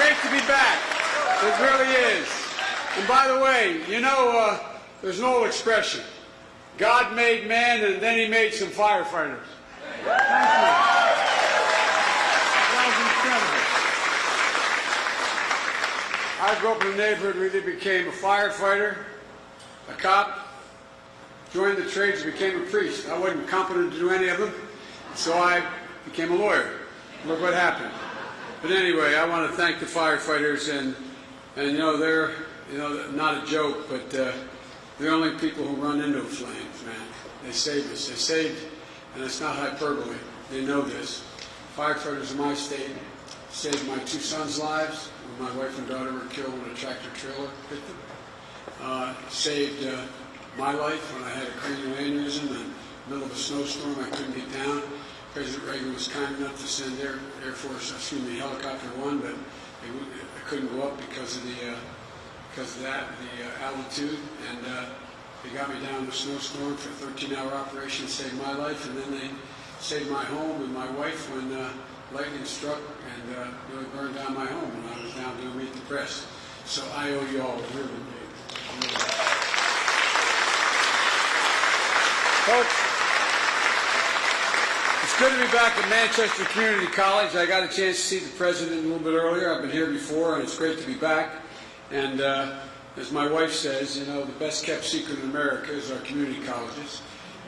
great to be back. It really is. And by the way, you know, uh, there's an old expression. God made man and then he made some firefighters. Thank you. That was incredible. I grew up in a neighborhood where either became a firefighter, a cop, joined the trades, became a priest. I wasn't competent to do any of them, so I became a lawyer. Look what happened. But anyway, I want to thank the firefighters, and and you know they're you know not a joke, but uh, they're the only people who run into flames, man. They saved us. They saved, and it's not hyperbole. They know this. Firefighters in my state saved my two sons' lives when my wife and daughter were killed when a tractor trailer hit them. Uh, saved uh, my life when I had a cranial aneurysm in the middle of a snowstorm. I couldn't get down. President Reagan was kind enough to send Air, Air Force, excuse me, Helicopter One, but they, would- I couldn't go up because of the uh, because of that, the uh, altitude, and uh, they got me down in the snowstorm for a 13-hour operation, saved my life, and then they saved my home and my wife when uh, lightning struck and uh, really burned down my home when I was down doing Meet the Press. So I owe you all a really big. Really. It's good to be back at Manchester Community College. I got a chance to see the president a little bit earlier. I've been here before, and it's great to be back. And uh, as my wife says, you know, the best kept secret in America is our community colleges.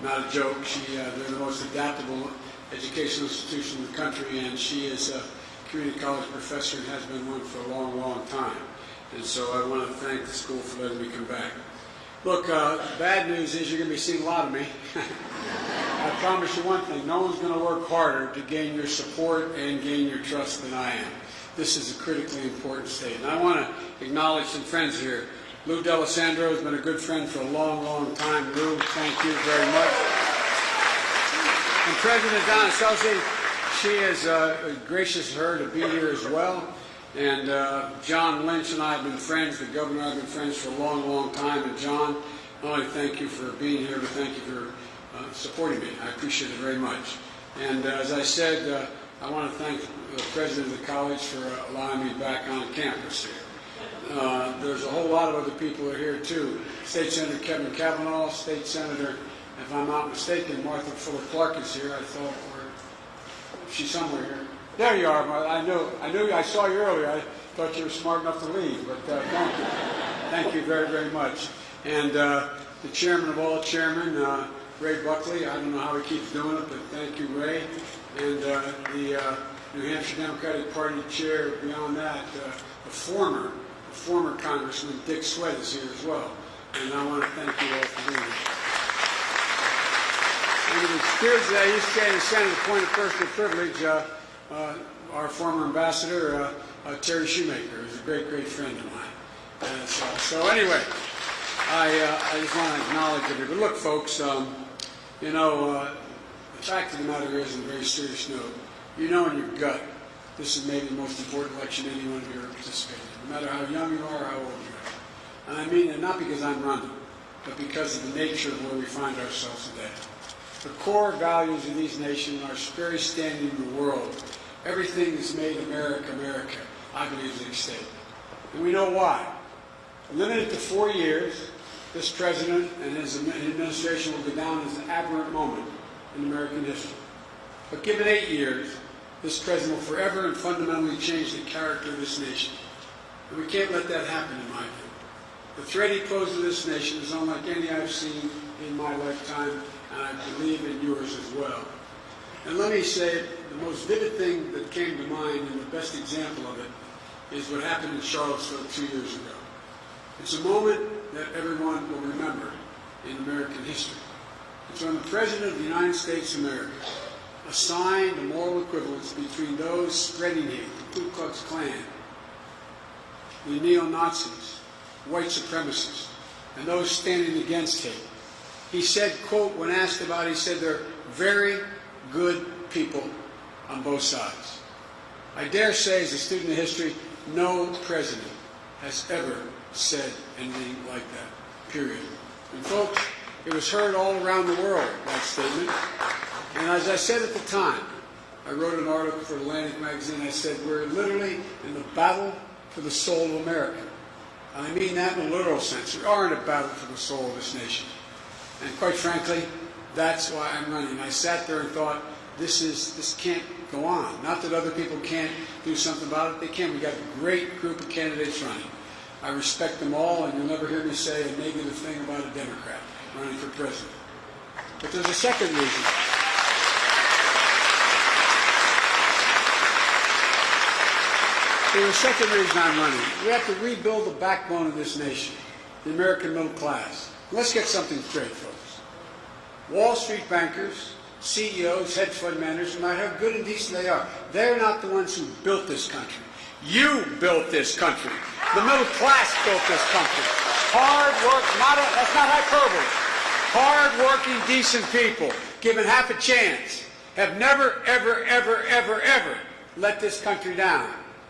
Not a joke. She, uh, they're the most adaptable educational institution in the country, and she is a community college professor and has been one for a long, long time. And so I want to thank the school for letting me come back. Look, uh, bad news is you're going to be seeing a lot of me. I promise you one thing, no one's going to work harder to gain your support and gain your trust than I am. This is a critically important state. And I want to acknowledge some friends here. Lou D'Alessandro has been a good friend for a long, long time. Lou, thank you very much. And President Donna Celsi, she is uh, gracious her to be here as well. And uh, John Lynch and I have been friends. The governor and I have been friends for a long, long time. And John, not only thank you for being here, but thank you for uh, supporting me. I appreciate it very much. And uh, as I said, uh, I want to thank the president of the college for uh, allowing me back on campus here. There's a whole lot of other people are here too. State Senator Kevin Cavanaugh, State Senator, if I'm not mistaken, Martha Fuller Clark is here. I thought, she's somewhere here. There you are. Martha. I know. I knew. I saw you earlier. I thought you were smart enough to leave, but thank you. Thank you very, very much. And uh, the chairman of all chairmen, uh, Ray Buckley. I don't know how he keeps doing it, but thank you, Ray. And uh, the uh, New Hampshire Democratic Party chair. Beyond that, uh, the former, the former Congressman Dick Swett is here as well. And I want to thank you all for being here. And it excuse that he stayed in Senate, point of personal privilege, uh, uh, our former ambassador, uh, Terry Shumaker, who's a great, great friend of mine. So, so anyway, I, I just want to acknowledge everybody. But look, folks, um, you know, uh, the fact of the matter is, on a very serious note, you know in your gut, this is maybe the most important election anyone ever participated in, no matter how young you are or how old you are. And I mean it not because I'm running, but because of the nature of where we find ourselves today. The core values of these nations are very standing in the world. Everything that's made America America, I believe, is at stake. And we know why. Limited to four years, this president and his administration will go down as an aberrant moment in American history. But given eight years, this president will forever and fundamentally change the character of this nation. And we can't let that happen, in my view. The threat he poses to this nation is unlike any I've seen in my lifetime, and I believe in yours as well. And let me say, the most vivid thing that came to mind, and the best example of it, is what happened in Charlottesville two years ago. It's a moment that everyone will remember in American history. It's when the President of the United States of America assigned a moral equivalence between those spreading hate, the Ku Klux Klan, the neo-Nazis, white supremacists, and those standing against hate. He said, quote, when asked about it, he said, they're very good people on both sides. I dare say, as a student of history, no president has ever said anything like that, period. And folks, it was heard all around the world, that statement. And as I said at the time, I wrote an article for Atlantic Magazine. I said, we're literally in the battle for the soul of America. And I mean that in a literal sense. We are in a battle for the soul of this nation. And quite frankly, that's why I'm running. I sat there and thought, this is this can't go on. Not that other people can't do something about it. They can. We got a great group of candidates running. I respect them all, and you'll never hear me say a negative thing about a Democrat running for president. But there's a second reason. There's a second reason I'm running. We have to rebuild the backbone of this nation, the American middle class. Let's get something straight, folks. Wall Street bankers, CEOs, hedge fund managers, no matter how good and decent they are, they're not the ones who built this country. You built this country. The middle class built this country. Hard work, not a, that's not hyperbole. Hard-working, decent people, given half a chance, have never, ever, ever, ever, ever let this country down.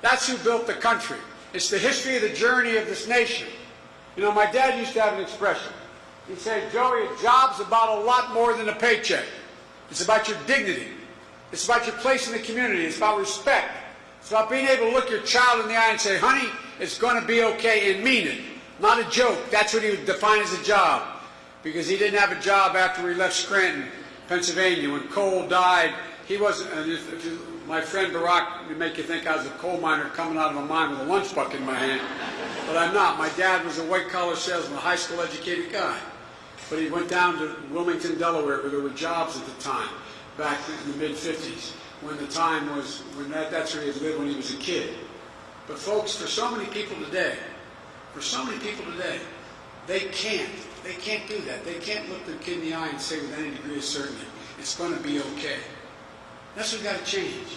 That's who built the country. It's the history of the journey of this nation. You know, my dad used to have an expression. He'd say, Joey, a job's about a lot more than a paycheck. It's about your dignity. It's about your place in the community. It's about respect. It's about being able to look your child in the eye and say, honey, it's going to be okay and mean it. Not a joke. That's what he would define as a job. Because he didn't have a job after he left Scranton, Pennsylvania. When coal died, he wasn't, my friend Barack would make you think I was a coal miner coming out of a mine with a lunch bucket in my hand. But I'm not. My dad was a white collar salesman, a high school educated guy. But he went down to Wilmington, Delaware, where there were jobs at the time, back in the mid 50s, when the time was, when that, that's where he had lived when he was a kid. But folks, for so many people today, for so many people today, they can't. They can't do that. They can't look the kid in the eye and say with any degree of certainty, it's going to be okay. That's what's got to change.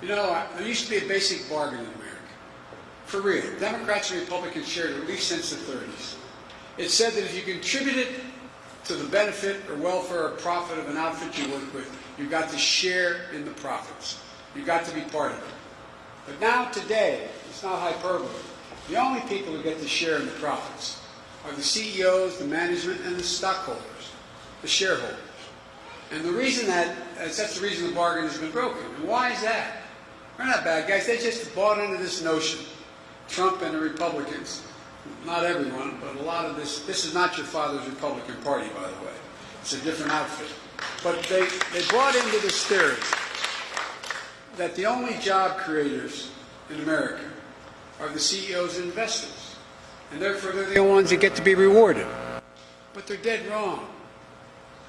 You know, there used to be a basic bargain in America. For real. Democrats and Republicans shared at least since the 30s. It said that if you contributed to the benefit or welfare or profit of an outfit you work with, you got to share in the profits. You got to be part of it. But now, today, it's not hyperbole. The only people who get to share in the profits are the CEOs, the management, and the stockholders, the shareholders. And the reason that, uh, that's the reason the bargain has been broken. And why is that? They're not bad guys. They just bought into this notion. Trump and the Republicans, not everyone, but a lot of this, this is not your father's Republican Party, by the way. It's a different outfit. But they, they brought into this theory that the only job creators in America are the CEOs and investors. And therefore, they're the ones that get to be rewarded. But they're dead wrong.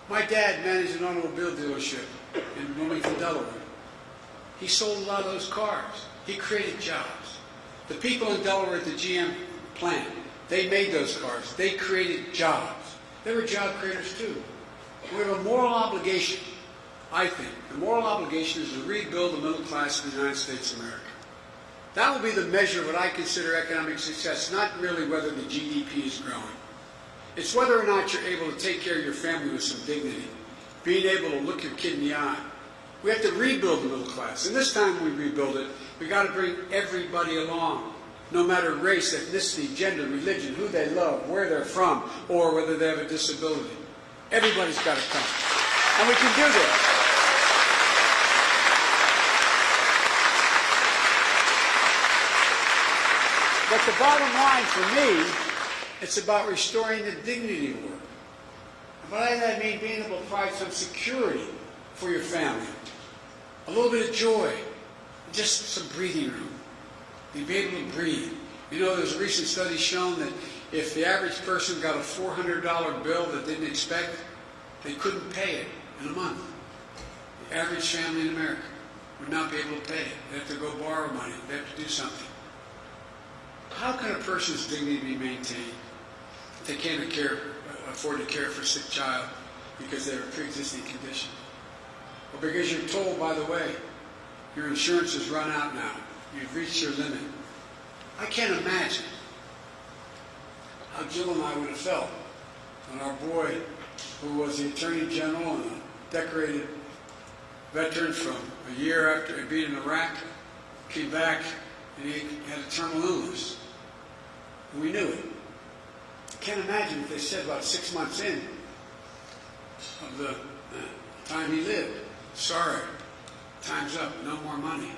My dad managed an automobile dealership in Wilmington, Delaware. He sold a lot of those cars. He created jobs. The people in Delaware at the GM plant, they made those cars. They created jobs. They were job creators too. We have a moral obligation, I think. The moral obligation is to rebuild the middle class in the United States of America. That will be the measure of what I consider economic success, not really whether the GDP is growing. It's whether or not you're able to take care of your family with some dignity, being able to look your kid in the eye. We have to rebuild the middle class. And this time we rebuild it, we've got to bring everybody along, no matter race, ethnicity, gender, religion, who they love, where they're from, or whether they have a disability. Everybody's got to come. And we can do this. But the bottom line for me, it's about restoring the dignity of work. By that I mean being able to provide some security for your family, a little bit of joy, just some breathing room. You be able to breathe. You know, there's a recent study shown that if the average person got a $400 bill that didn't expect, they couldn't pay it in a month. The average family in America would not be able to pay it. They have to go borrow money. They have to do something. How can a person's dignity be maintained if they can't care, afford to care for a sick child because they have a pre-existing condition? Or because you're told, by the way, your insurance has run out now. You've reached your limit. I can't imagine Jill and I would have felt when our boy, who was the Attorney General and a decorated veteran from a year after being in Iraq, came back and he had a terminal illness. We knew it. I can't imagine if they said about six months in of the uh, time he lived, sorry, time's up, no more money,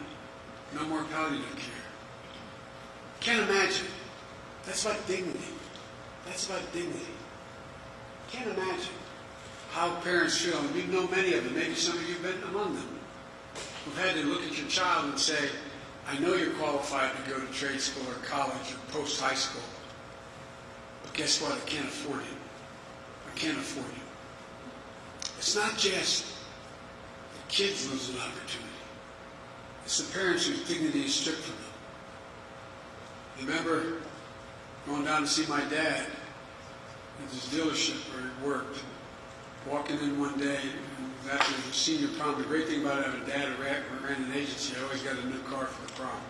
no more palliative care. Can't imagine. That's like dignity. That's about dignity. Can't imagine how parents feel. You know many of them. Maybe some of you have been among them. Who've had to look at your child and say, I know you're qualified to go to trade school or college or post high school. But guess what? I can't afford it. I can't afford it. It's not just the kids lose an opportunity. It's the parents whose dignity is stripped from them. Remember going down to see my dad at his dealership where he worked. Walking in one day, and after the senior prom, the great thing about having a dad ran, ran an agency, I always got a new car for the prom.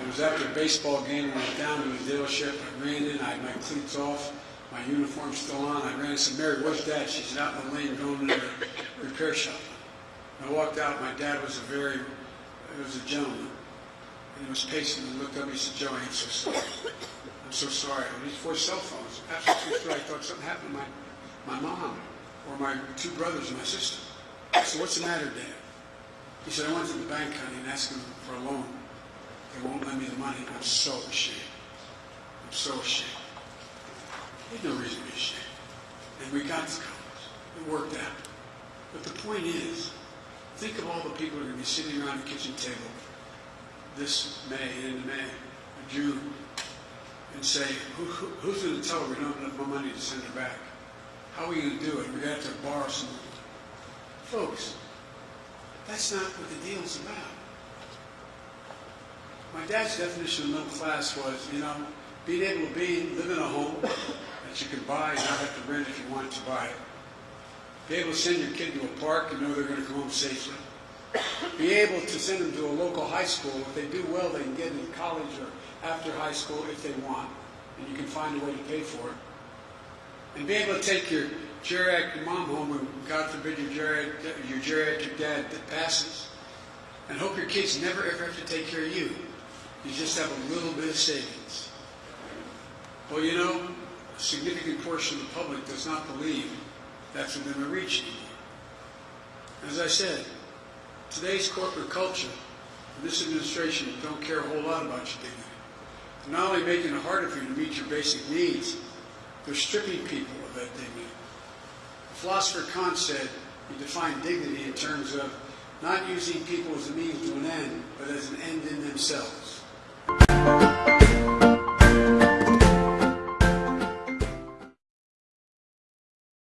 It was after a baseball game, I went down to his dealership, I ran in, I had my cleats off, my uniform still on, I ran and said, Mary, where's dad? She's out in the lane going to the repair shop. I walked out, my dad was a very, he was a gentleman. And he was pacing and looked up, he said, Joe, I'm so sorry. I'm so sorry. And these four cell true. I thought something happened to my, my mom or my two brothers and my sister. I said, what's the matter, Dad? He said, I went to the bank, honey, and asked them for a loan. They won't lend me the money. I'm so ashamed. I'm so ashamed. There's no reason to be ashamed. And we got to college. It worked out. But the point is, think of all the people who are going to be sitting around the kitchen table this May, end of May, June, and say, who, who, who's going to tell her we don't have enough money to send her back? How are we going to do it? To have to borrow some. Folks, that's not what the deal's about. My dad's definition of middle class was, you know, being able to be, live in a home that you can buy and not have to rent if you want to buy it. Be able to send your kid to a park and know they're going to come home safely. Be able to send them to a local high school. If they do well, they can get into college or after high school if they want, and you can find a way to pay for it. And be able to take your geriatric mom home when, God forbid, your geriatric, your geriatric dad that passes, and hope your kids never ever have to take care of you. You just have a little bit of savings. Well, you know, a significant portion of the public does not believe that's within their reach anymore. As I said, today's corporate culture and this administration don't care a whole lot about your dignity. They're not only making it harder for you to meet your basic needs, they're stripping people of that dignity. The philosopher Kant said he defined dignity in terms of not using people as a means to an end, but as an end in themselves.